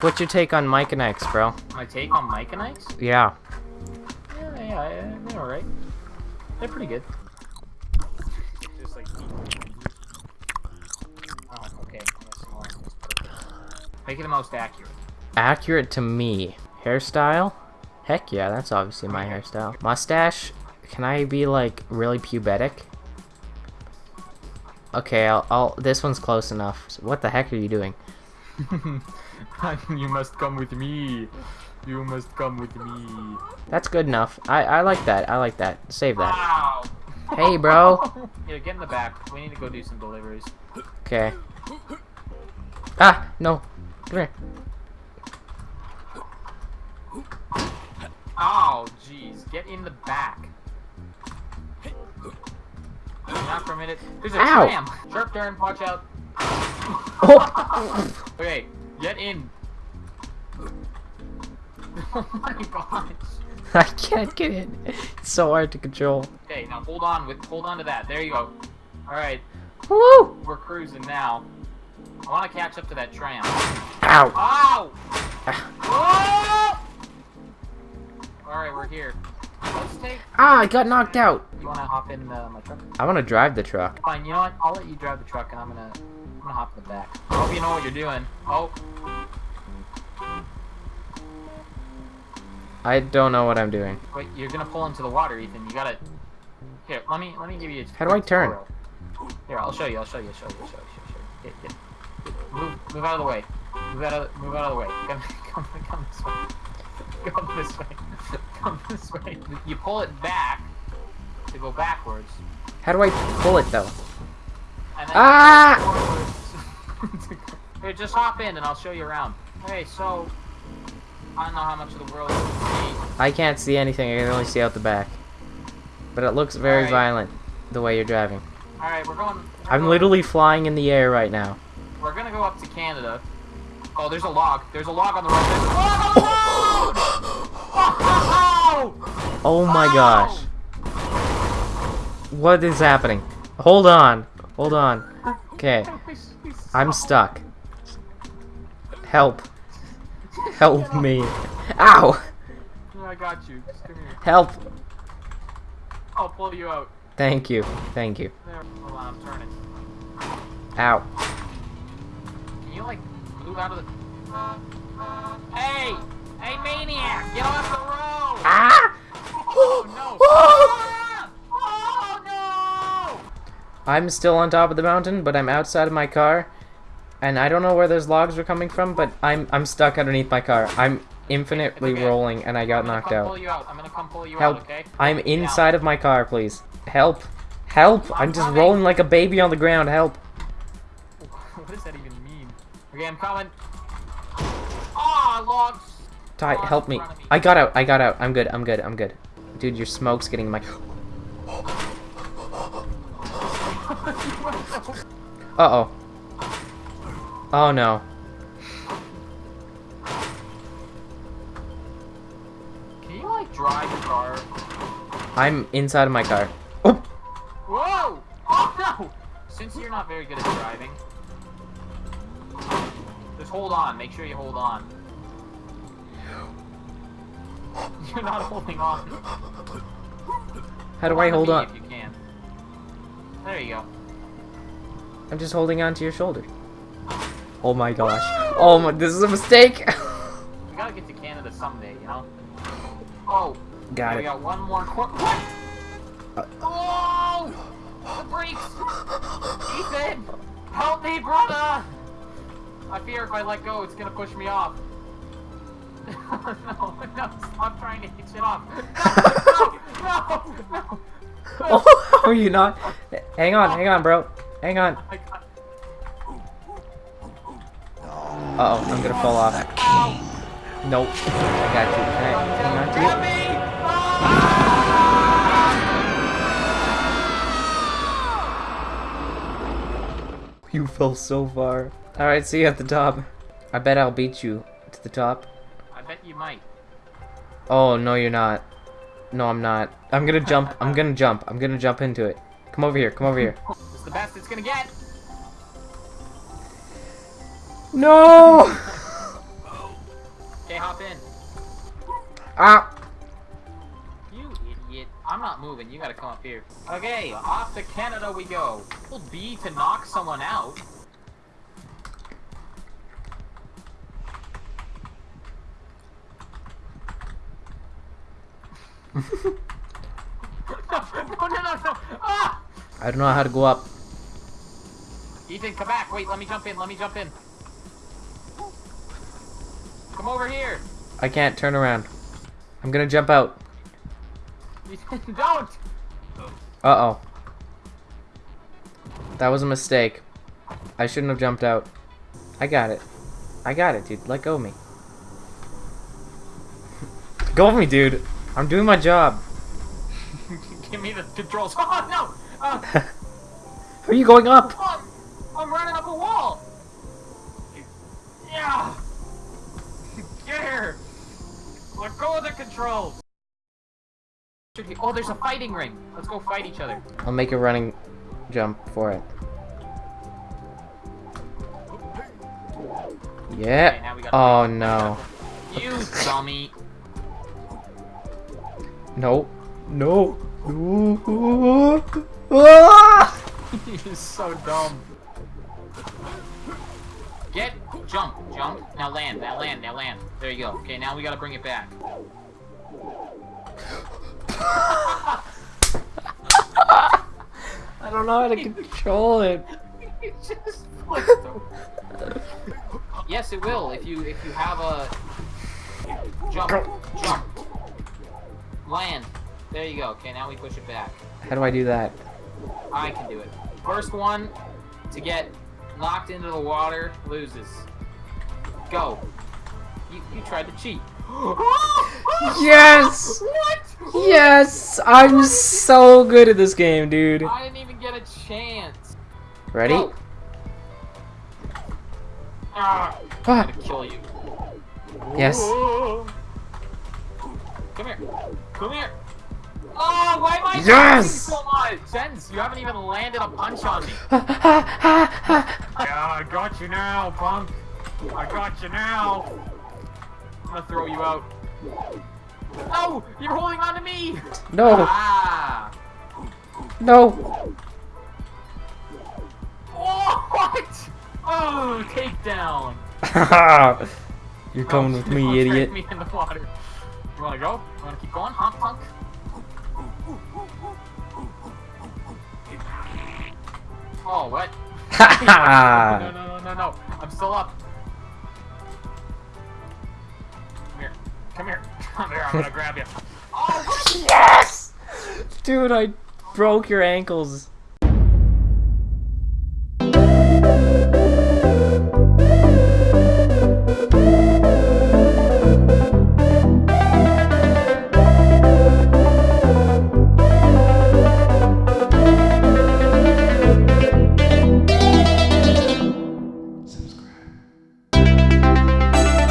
What's your take on Mike and Ikes, bro? My take on Mike and Ike's? Yeah. Yeah, yeah, yeah, they're alright. They're pretty good. Just like. Oh, okay. Make it the most accurate. Accurate to me. Hairstyle? Heck yeah, that's obviously my hairstyle. Mustache? Can I be like really pubetic? Okay, I'll, I'll this one's close enough. So what the heck are you doing? you must come with me. You must come with me. That's good enough. I, I like that. I like that. Save that. Wow. Hey, bro. Yeah, get in the back. We need to go do some deliveries. Okay. Ah, no. Come here. Oh, jeez. Get in the back. Not for a minute. There's a Ow. tram. Sharp turn. Watch out. Oh. Okay, get in. Oh my gosh. I can't get in. It's so hard to control. Okay, now hold on with hold on to that. There you go. All right, Woo! we're cruising now. I want to catch up to that tram. Ow. Ow! Oh! All right, we're here. Let's take. Ah, I got knocked out. You want to hop in uh, my truck? I want to drive the truck. Fine. You know what? I'll let you drive the truck, and I'm gonna I'm gonna hop in the back. I hope you know what you're doing. Oh, I don't know what I'm doing. wait, you're gonna pull into the water, Ethan. You gotta. Here, let me let me give you. A How do I turn? tutorial. Here, I'll show you. I'll show you. Show you. Show you. Show you. Show you. Get, get. Move, move out of the way. Move out of, move out of the way. Come, come, come this way. Come this way. Come this way. You pull it back to go backwards, How do I pull it though? and then Ah! Here, just hop in, and I'll show you around. Okay, so I don't know how much of the world you can see. I can't see anything. I can only see out the back. But it looks very Alright. violent the way you're driving. All right, we're going. we're I'm going- literally flying in the air right now. We're gonna go up to Canada. Oh, there's a log. There's a log on the road. There's a log on the road! Oh! Oh my Oh! gosh. What is happening? Hold on. Hold on. Oh! Okay. I'm stuck. Help. Help me. Ow! I got you. Just come here. Help. I'll pull you out. Thank you. Thank you. There. Hold on, I'm turning. Ow. Can you like move out of the? Hey! Hey, maniac! Get off the road! Ah! Oh no! Ah! Oh no! I'm still on top of the mountain, but I'm outside of my car. And I don't know where those logs were coming from, but I'm I'm stuck underneath my car. I'm infinitely okay. rolling and I got knocked out. out. I'm gonna come pull you Help. out, okay? I'm inside of my car, please. Help. Help. I'm just coming. rolling like a baby on the ground. Help. What does that even mean? Okay, I'm coming. Ah, logs. Ty, Logs help me. me. I got out. I got out. I'm good. I'm good. I'm good. Dude, your smoke's getting in my... Uh-oh. Oh, no. Can you like drive your car? I'm inside of my car. Oh! Whoa! Oh no! Since you're not very good at driving, just hold on. Make sure you hold on. You're not holding on. How do I hold on? If you can. There you go. I'm just holding on to your shoulder. Oh my gosh. Oh my, this is a mistake! We gotta get to Canada someday, you know. Oh, got we it. got one more. Qu- what? Oh! The brakes! Ethan! Help me, brother! I fear if I let go, it's gonna push me off. no, no, stop trying to hitch it off. No, no, no, no. Oh, are you not? Hang on, hang on, bro. Hang on. Uh oh, I'm gonna fall off. Nope. I got you. Can I hang on to! You fell so far. Alright, see you at the top. I bet I'll beat you to the top. I bet you might. Oh, no, you're not. No, I'm not. I'm gonna jump. I'm gonna jump. I'm gonna jump into it. Come over here. Come over here. It's the best it's gonna get. No! Okay, hop in. Ah! You idiot. I'm not moving. You gotta come up here. Okay, off to Canada we go. Hold B to knock someone out. no, no, no, no. Ah! I don't know how to go up. Ethan, come back. Wait, let me jump in. Let me jump in. Come over here. I can't turn around. I'm gonna jump out. Don't. Uh-oh. That was a mistake. I shouldn't have jumped out. I got it. I got it, dude. Let go of me. go of me, dude. I'm doing my job. Give me the controls. Oh, no. Uh, are you going up? I'm running go of the controls. Oh, there's a fighting ring. Let's go fight each other. I'll make a running jump for it. Okay, Yeah. now Oh fight. no. You dummy. No. No. No. Ah! You're so dumb. Get, jump, jump. Now land, now land, now land. There you go. Okay, now we gotta bring it back. I don't know how to control it. You just flipped over. Yes, it will. If you if you have a jump, jump, land. There you go. Okay, now we push it back. How do I do that? I can do it. First one to get knocked into the water loses. Go. You you tried to cheat. Yes! What? Yes! I'm so good at this game, dude. I didn't even get a chance. Ready? Go. Ah, I'm gonna kill you. Yes. Come here. Come here. Oh, why am I Yes! so much? Jens, you haven't even landed a punch on me. ha, ha, ha, ha. Yeah, I got you now, punk. I got you now. I'm gonna throw you out. No, you're holding on to me. No, Ah. no. Oh, what? Oh, takedown. You're coming Oh, with me, idiot. me in the water. You wanna go? You wanna keep going, huh, punk? Oh, what? no, no, no, no, no. I'm still up. Come here. Come here. I'm gonna grab you. Oh, yes! Dude, I broke your ankles.